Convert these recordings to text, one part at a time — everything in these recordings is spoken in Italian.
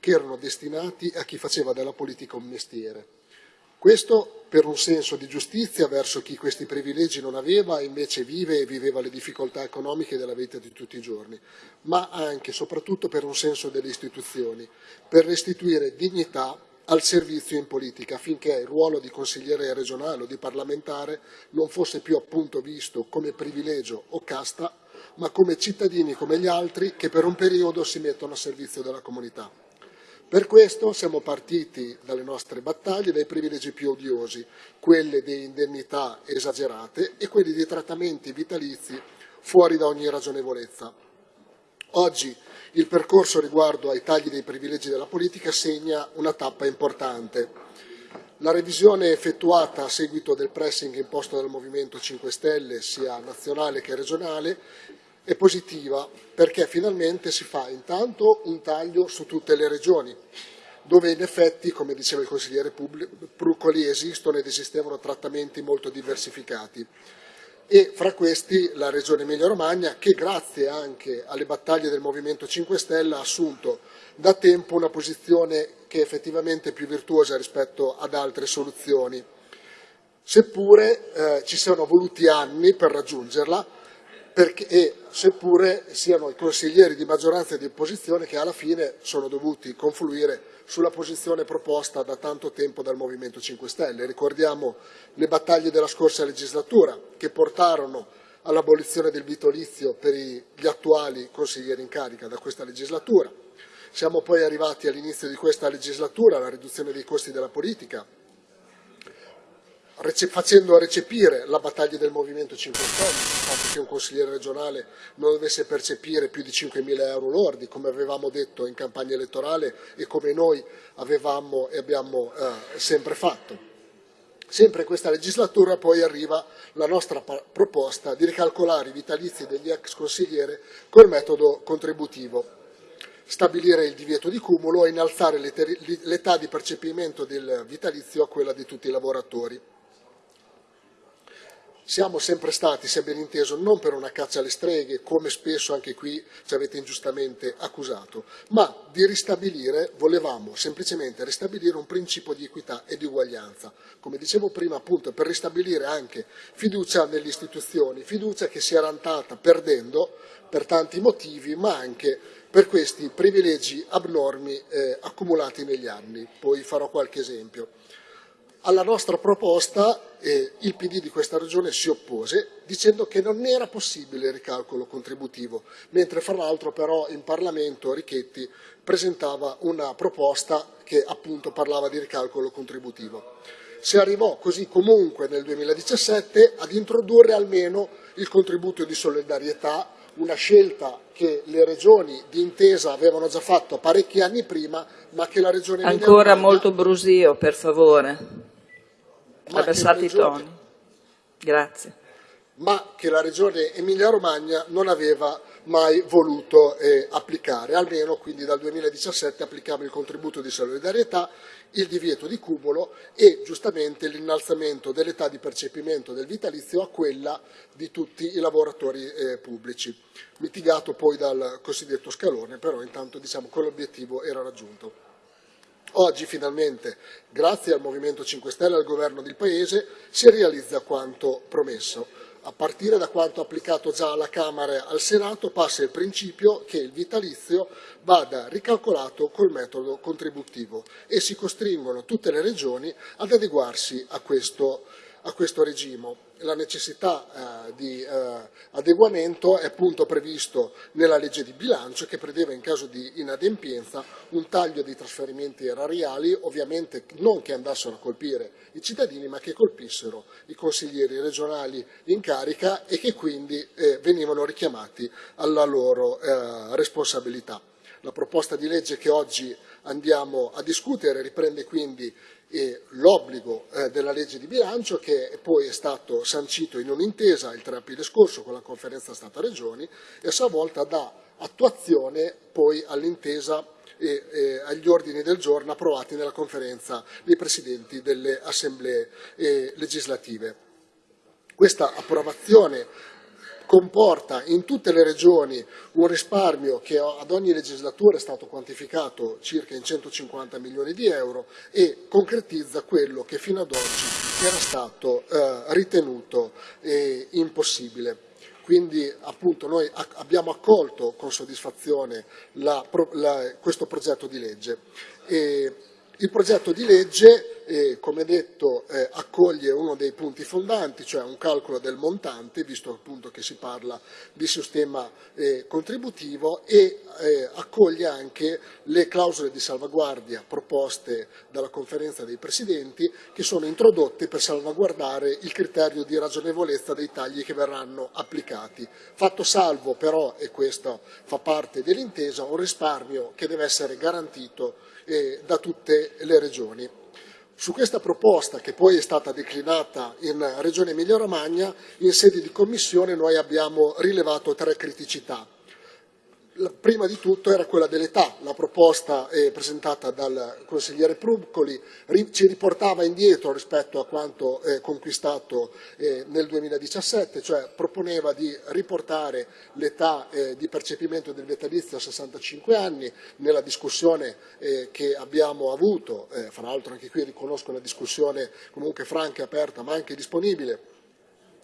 che erano destinati a chi faceva della politica un mestiere. Questo per un senso di giustizia verso chi questi privilegi non aveva e invece vive e viveva le difficoltà economiche della vita di tutti i giorni, ma anche e soprattutto per un senso delle istituzioni, per restituire dignità al servizio in politica affinché il ruolo di consigliere regionale o di parlamentare non fosse più appunto visto come privilegio o casta, ma come cittadini come gli altri che per un periodo si mettono a servizio della comunità. Per questo siamo partiti dalle nostre battaglie dai privilegi più odiosi, quelle di indennità esagerate e quelli di trattamenti vitalizi fuori da ogni ragionevolezza. Oggi il percorso riguardo ai tagli dei privilegi della politica segna una tappa importante. La revisione effettuata a seguito del pressing imposto dal Movimento 5 Stelle, sia nazionale che regionale, è positiva perché finalmente si fa intanto un taglio su tutte le regioni, dove in effetti, come diceva il consigliere Pruccoli, esistono ed esistevano trattamenti molto diversificati. E fra questi la Regione Emilia-Romagna che grazie anche alle battaglie del Movimento 5 Stelle ha assunto da tempo una posizione che è effettivamente più virtuosa rispetto ad altre soluzioni, seppure eh, ci siano voluti anni per raggiungerla perché, seppure siano i consiglieri di maggioranza e di opposizione che alla fine sono dovuti confluire sulla posizione proposta da tanto tempo dal Movimento 5 Stelle. Ricordiamo le battaglie della scorsa legislatura che portarono all'abolizione del vitolizio per gli attuali consiglieri in carica da questa legislatura. Siamo poi arrivati all'inizio di questa legislatura alla riduzione dei costi della politica, facendo recepire la battaglia del Movimento 5 Stelle, il fatto che un consigliere regionale non dovesse percepire più di 5.000 euro lordi, come avevamo detto in campagna elettorale e come noi avevamo e abbiamo eh, sempre fatto. Sempre in questa legislatura poi arriva la nostra proposta di ricalcolare i vitalizi degli ex consiglieri col metodo contributivo, stabilire il divieto di cumulo e innalzare l'età di percepimento del vitalizio a quella di tutti i lavoratori siamo sempre stati, se ben inteso, non per una caccia alle streghe, come spesso anche qui ci avete ingiustamente accusato, ma di ristabilire, volevamo semplicemente ristabilire un principio di equità e di uguaglianza. Come dicevo prima, appunto, per ristabilire anche fiducia nelle istituzioni, fiducia che si era andata perdendo per tanti motivi, ma anche per questi privilegi abnormi eh, accumulati negli anni. Poi farò qualche esempio. Alla nostra proposta eh, il PD di questa regione si oppose dicendo che non era possibile il ricalcolo contributivo, mentre fra l'altro però in Parlamento Richetti presentava una proposta che appunto parlava di ricalcolo contributivo. Si arrivò così comunque nel 2017 ad introdurre almeno il contributo di solidarietà, una scelta che le regioni di intesa avevano già fatto parecchi anni prima, ma che la regione Ancora molto brusio, per favore abbassate i toni. Grazie. Ma che la Regione Emilia-Romagna non aveva mai voluto eh, applicare, almeno quindi dal 2017 applichiamo il contributo di solidarietà, il divieto di cumulo e giustamente l'innalzamento dell'età di percepimento del vitalizio a quella di tutti i lavoratori eh, pubblici, mitigato poi dal cosiddetto scalone, però intanto diciamo quell'obiettivo era raggiunto. Oggi finalmente, grazie al Movimento 5 Stelle e al governo del Paese, si realizza quanto promesso. A partire da quanto applicato già alla Camera e al Senato passa il principio che il vitalizio vada ricalcolato col metodo contributivo e si costringono tutte le regioni ad adeguarsi a questo, a questo regime la necessità eh, di eh, adeguamento è appunto previsto nella legge di bilancio che prevede in caso di inadempienza un taglio dei trasferimenti erariali, ovviamente non che andassero a colpire i cittadini ma che colpissero i consiglieri regionali in carica e che quindi eh, venivano richiamati alla loro eh, responsabilità. La proposta di legge che oggi andiamo a discutere riprende quindi l'obbligo eh, della legge di bilancio che poi è stato sancito in un'intesa il 3 aprile scorso con la conferenza Stata-Regioni e a sua volta dà attuazione poi all'intesa e agli ordini del giorno approvati nella conferenza dei presidenti delle assemblee eh, legislative. Questa approvazione comporta in tutte le regioni un risparmio che ad ogni legislatura è stato quantificato circa in 150 milioni di euro e concretizza quello che fino ad oggi era stato eh, ritenuto eh, impossibile. Quindi appunto noi abbiamo accolto con soddisfazione la, la, questo progetto di legge. E il progetto di legge, eh, come detto, eh, accoglie uno dei punti fondanti, cioè un calcolo del montante, visto appunto che si parla di sistema eh, contributivo, e eh, accoglie anche le clausole di salvaguardia proposte dalla conferenza dei presidenti, che sono introdotte per salvaguardare il criterio di ragionevolezza dei tagli che verranno applicati. Fatto salvo però, e questo fa parte dell'intesa, un risparmio che deve essere garantito eh, da tutte le regioni. Su questa proposta, che poi è stata declinata in Regione Emilia-Romagna, in sede di commissione noi abbiamo rilevato tre criticità prima di tutto era quella dell'età, la proposta eh, presentata dal consigliere Pruccoli ci riportava indietro rispetto a quanto eh, conquistato eh, nel 2017, cioè proponeva di riportare l'età eh, di percepimento del vitalizio a 65 anni, nella discussione eh, che abbiamo avuto, eh, fra l'altro anche qui riconosco una discussione comunque franca e aperta ma anche disponibile,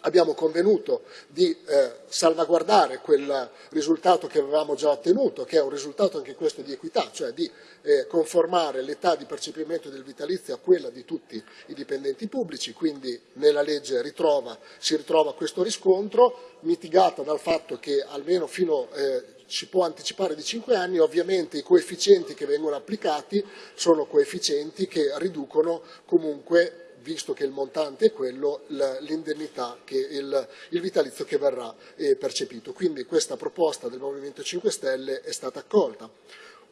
abbiamo convenuto di eh, salvaguardare quel risultato che avevamo già ottenuto, che è un risultato anche questo di equità, cioè di eh, conformare l'età di percepimento del vitalizio a quella di tutti i dipendenti pubblici, quindi nella legge ritrova, si ritrova questo riscontro, mitigata dal fatto che almeno fino eh, si può anticipare di 5 anni, ovviamente i coefficienti che vengono applicati sono coefficienti che riducono comunque visto che il montante è quello, l'indennità, il, il, vitalizio che verrà eh, percepito. Quindi questa proposta del Movimento 5 Stelle è stata accolta.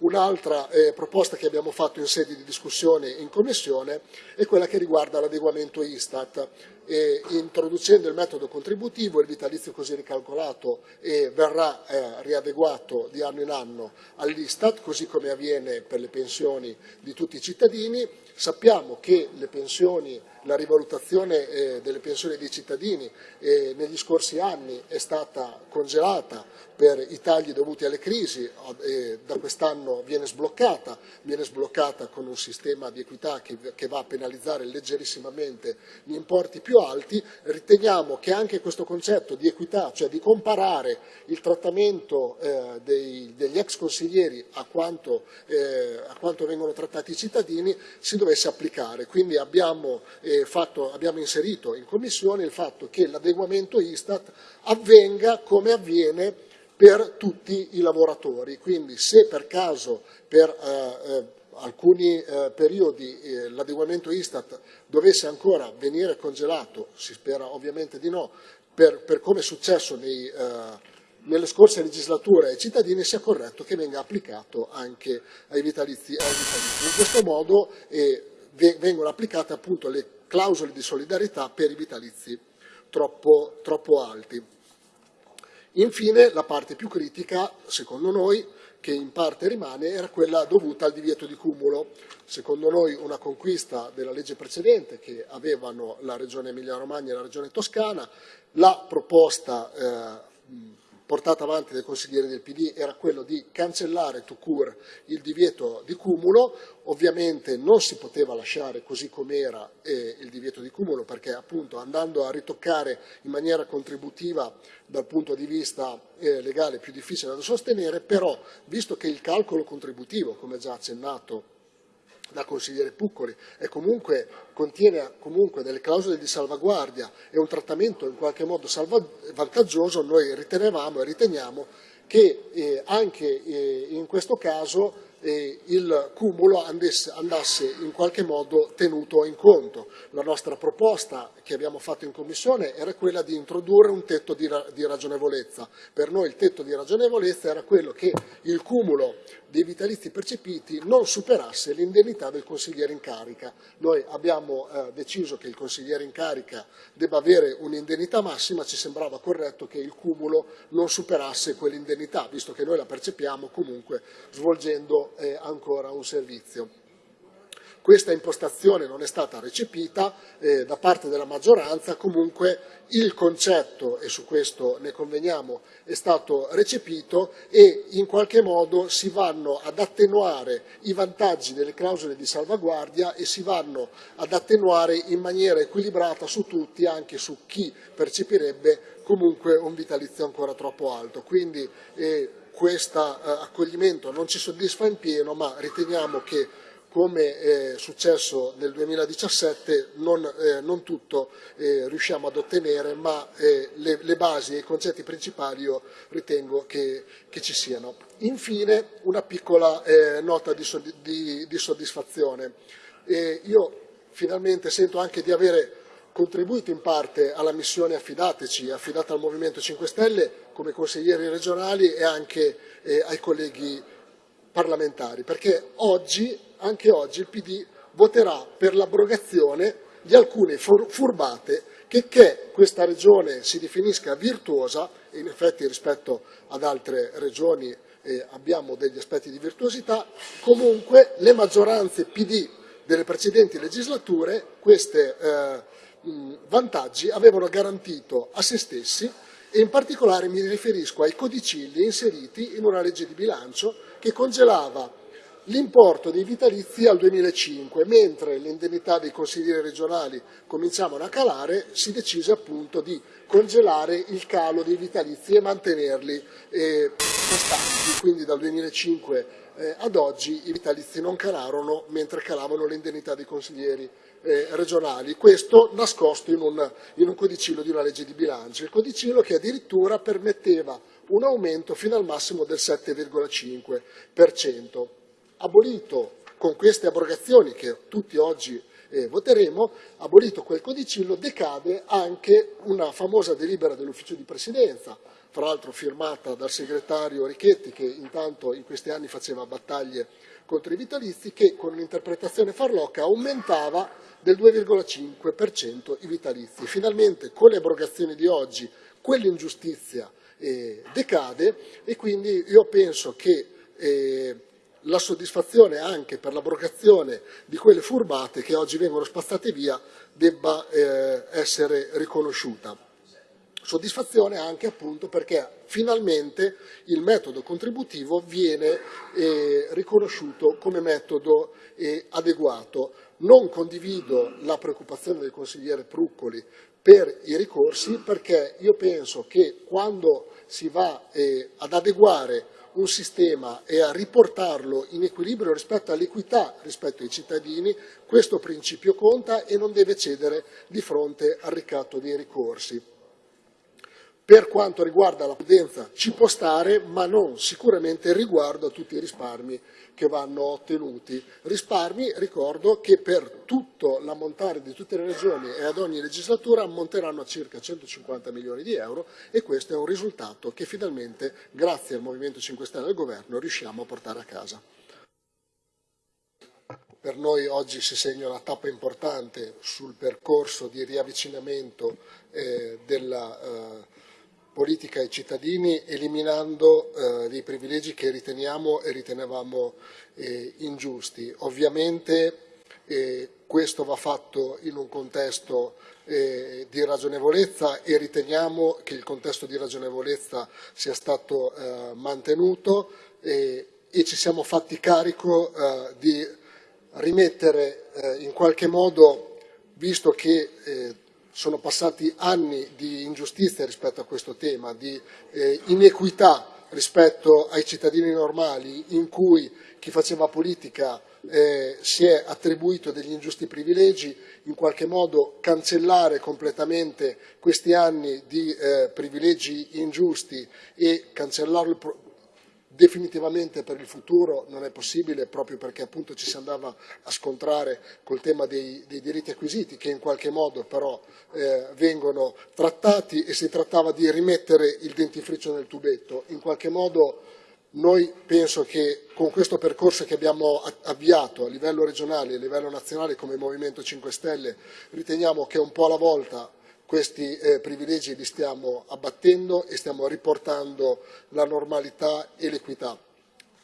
Un'altra eh, proposta che abbiamo fatto in sede di discussione in Commissione è quella che riguarda l'adeguamento Istat. E, introducendo il metodo contributivo, il vitalizio così ricalcolato eh, verrà eh, riadeguato di anno in anno all'Istat, così come avviene per le pensioni di tutti i cittadini. Sappiamo che le pensioni la rivalutazione eh, delle pensioni dei cittadini eh, negli scorsi anni è stata congelata per i tagli dovuti alle crisi, eh, da quest'anno viene sbloccata, viene sbloccata con un sistema di equità che, che, va a penalizzare leggerissimamente gli importi più alti, riteniamo che anche questo concetto di equità, cioè di comparare il trattamento eh, dei, degli ex consiglieri a quanto, eh, a quanto, vengono trattati i cittadini, si dovesse applicare. Quindi abbiamo eh, fatto, abbiamo inserito in Commissione il fatto che l'adeguamento Istat avvenga come avviene per tutti i lavoratori. Quindi se per caso per eh, eh, alcuni eh, periodi eh, l'adeguamento Istat dovesse ancora venire congelato, si spera ovviamente di no, per, per come è successo nei, eh, nelle scorse legislature ai cittadini sia corretto che venga applicato anche ai vitalizi. Ai vitalizi. In questo modo eh, vengono applicate appunto le clausole di solidarietà per i vitalizi troppo, troppo alti. Infine, la parte più critica, secondo noi, che in parte rimane, era quella dovuta al divieto di cumulo. Secondo noi una conquista della legge precedente che avevano la Regione Emilia-Romagna e la Regione Toscana, la proposta eh, portata avanti dai consiglieri del PD era quello di cancellare tout court il divieto di cumulo, ovviamente non si poteva lasciare così com'era eh, il divieto di cumulo perché appunto andando a ritoccare in maniera contributiva dal punto di vista eh, legale è più difficile da sostenere, però visto che il calcolo contributivo, come già accennato da consigliere Puccoli e comunque, contiene comunque delle clausole di salvaguardia e un trattamento in qualche modo vantaggioso, noi ritenevamo e riteniamo che eh, anche eh, in questo caso eh, il cumulo andasse, andasse, in qualche modo tenuto in conto. La nostra proposta che abbiamo fatto in Commissione era quella di introdurre un tetto di, di ragionevolezza. Per noi il tetto di ragionevolezza era quello che il cumulo dei vitalizi percepiti non superasse l'indennità del consigliere in carica. Noi abbiamo eh, deciso che il consigliere in carica debba avere un'indennità massima, ci sembrava corretto che il cumulo non superasse quell'indennità, visto che noi la percepiamo comunque svolgendo eh, ancora un servizio. questa impostazione non è stata recepita eh, da parte della maggioranza, comunque il concetto, e su questo ne conveniamo, è stato recepito e in qualche modo si vanno ad attenuare i vantaggi delle clausole di salvaguardia e si vanno ad attenuare in maniera equilibrata su tutti, anche su chi percepirebbe comunque un vitalizio ancora troppo alto. Quindi eh, questo eh, accoglimento non ci soddisfa in pieno, ma riteniamo che come è successo nel 2017 non, eh, non tutto eh, riusciamo ad ottenere, ma eh, le, le, basi e i concetti principali io ritengo che, che ci siano. Infine una piccola eh, nota di, di, di soddisfazione. io finalmente sento anche di avere contribuito in parte alla missione affidateci, affidata al Movimento 5 Stelle come consiglieri regionali e anche eh, ai colleghi parlamentari, perché oggi, anche oggi il PD voterà per l'abrogazione di alcune furbate che, che questa regione si definisca virtuosa, in effetti rispetto ad altre regioni eh, abbiamo degli aspetti di virtuosità, comunque le maggioranze PD delle precedenti legislature queste eh, vantaggi avevano garantito a se stessi in particolare mi riferisco ai codicilli inseriti in una legge di bilancio che congelava l'importo dei vitalizi al 2005, mentre le indennità dei consiglieri regionali cominciavano a calare, si decise appunto di congelare il calo dei vitalizi e mantenerli eh, costanti, quindi dal 2005 eh, ad oggi i vitalizi non calarono mentre calavano le indennità dei consiglieri eh, regionali, questo nascosto in un, in un codicillo di una legge di bilancio, il codicillo che addirittura permetteva un aumento fino al massimo del 7,5%. Abolito con queste abrogazioni che tutti oggi eh, voteremo, abolito quel codicillo, decade anche una famosa delibera dell'ufficio di presidenza, fra l'altro firmata dal segretario Richetti che intanto in questi anni faceva battaglie contro i vitalizi, che con un'interpretazione farlocca aumentava del 2,5% i vitalizi. Finalmente con le abrogazioni di oggi quell'ingiustizia eh, decade e quindi io penso che eh, la soddisfazione anche per l'abrogazione di quelle furbate che oggi vengono spazzate via debba eh, essere riconosciuta. Soddisfazione anche appunto perché finalmente il metodo contributivo viene eh, riconosciuto come metodo eh, adeguato. Non condivido la preoccupazione del consigliere Pruccoli per i ricorsi perché io penso che quando si va eh, ad adeguare un sistema e a riportarlo in equilibrio rispetto all'equità rispetto ai cittadini, questo principio conta e non deve cedere di fronte al ricatto dei ricorsi. Per quanto riguarda la prudenza ci può stare, ma non sicuramente riguardo a tutti i risparmi che vanno ottenuti. Risparmi, ricordo, che per tutto l'ammontare di tutte le regioni e ad ogni legislatura ammonteranno a circa 150 milioni di euro e questo è un risultato che finalmente, grazie al Movimento 5 Stelle e al Governo, riusciamo a portare a casa. Per noi oggi si segna una tappa importante sul percorso di riavvicinamento eh, della eh, politica ai cittadini eliminando eh, dei privilegi che riteniamo e ritenevamo eh, ingiusti. Ovviamente eh, questo va fatto in un contesto eh, di ragionevolezza e riteniamo che il contesto di ragionevolezza sia stato eh, mantenuto e ci siamo fatti carico eh, di rimettere in qualche modo, visto che sono passati anni di ingiustizia rispetto a questo tema, di eh, inequità rispetto ai cittadini normali in cui chi faceva politica eh, si è attribuito degli ingiusti privilegi, in qualche modo cancellare completamente questi anni di eh, privilegi ingiusti e cancellarlo definitivamente per il futuro non è possibile proprio perché appunto ci si andava a scontrare col tema dei, dei diritti acquisiti che in qualche modo però eh, vengono trattati e si trattava di rimettere il dentifricio nel tubetto. In qualche modo noi penso che con questo percorso che abbiamo avviato a livello regionale e a livello nazionale come Movimento 5 Stelle riteniamo che un po' alla volta questi eh, privilegi li stiamo abbattendo e stiamo riportando la normalità e l'equità.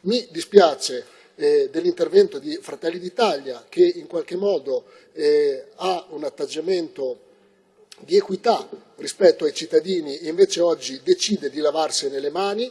Mi dispiace eh, dell'intervento di Fratelli d'Italia che in qualche modo eh, ha un atteggiamento di equità rispetto ai cittadini e invece oggi decide di lavarsene le mani,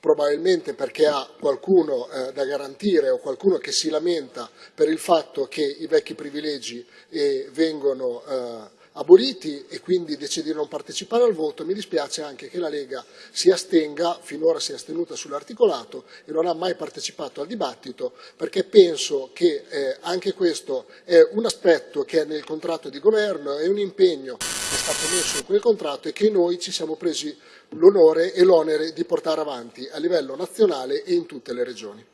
probabilmente perché ha qualcuno eh, da garantire o qualcuno che si lamenta per il fatto che i vecchi privilegi eh, vengono eh, aboliti e quindi decide di non partecipare al voto. Mi dispiace anche che la Lega si astenga, finora si è astenuta sull'articolato e non ha mai partecipato al dibattito perché penso che eh, anche questo è un aspetto che è nel contratto di governo, è un impegno che è stato messo in quel contratto e che noi ci siamo presi l'onore e l'onere di portare avanti a livello nazionale e in tutte le regioni.